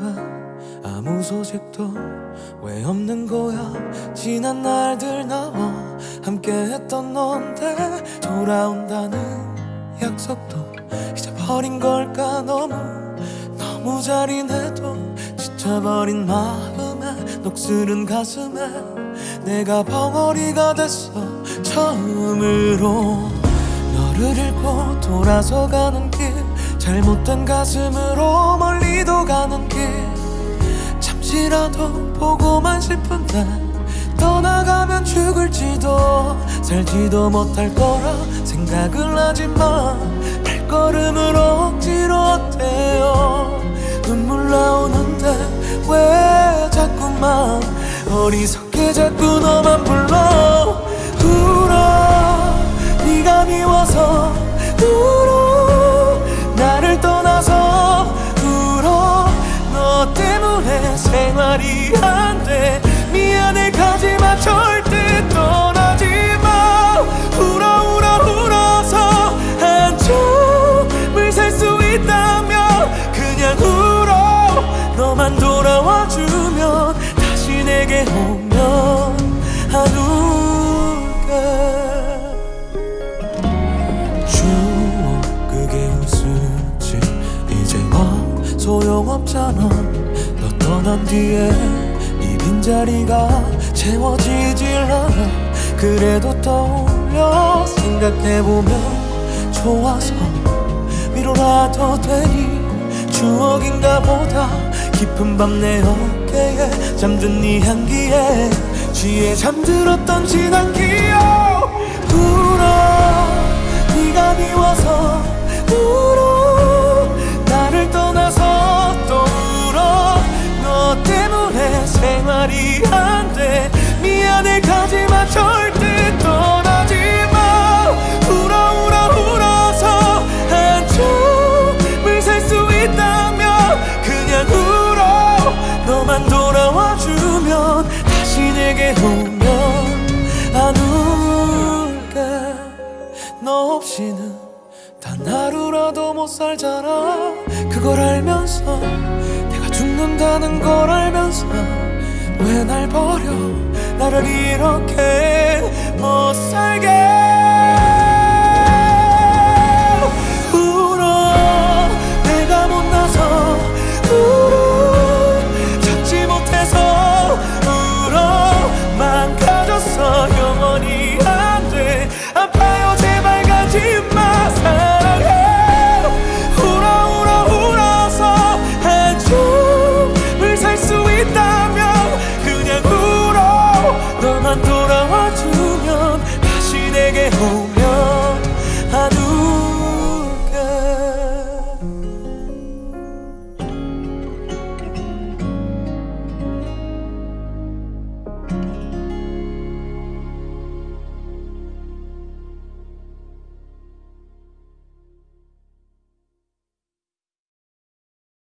거야. 아무 소식도 왜 없는 거야? 지난 날들 나와 함께했던 넌데 돌아온다는 약속도 잊어버린 걸까? 너무 너무 잘인해도 지쳐버린 마음에 녹슬은 가슴에 내가 벙어리가 됐어. 처음으로 너를 잃고 돌아서 가는 길 잘못된 가슴으로 멀리 잠시라도 보고만 싶은데 떠나가면 죽을지도 살지도 못할 거라 생각을 하지만 발걸음을 억지로 어때요. 눈물 나오는데 왜 자꾸만 어리석게 자꾸 너만 불러 오면 안 울게 추억 그게 웃을지 이제 뭐 소용없잖아. 너 떠난 뒤에 이 빈자리가 채워지질 않아. 그래도 떠올려 생각해보면 좋아서 위로라도 되니 추억인가 보다. 깊은 밤 내 어깨에 잠든 네 향기에 취해 잠들었던 지난 기억. 울어 네가 미워서 울어. 나를 떠나서 또 울어. 너 때문에 생활이 안 돼. 미안해 가지마 절대 주면 다시 내게 오면 안 울게 너 없이는 단 하루라도 못 살잖아. 그걸 알면서 내가 죽는다는 걸 알면서 왜 날 버려? 나를 이렇게 못 살게 home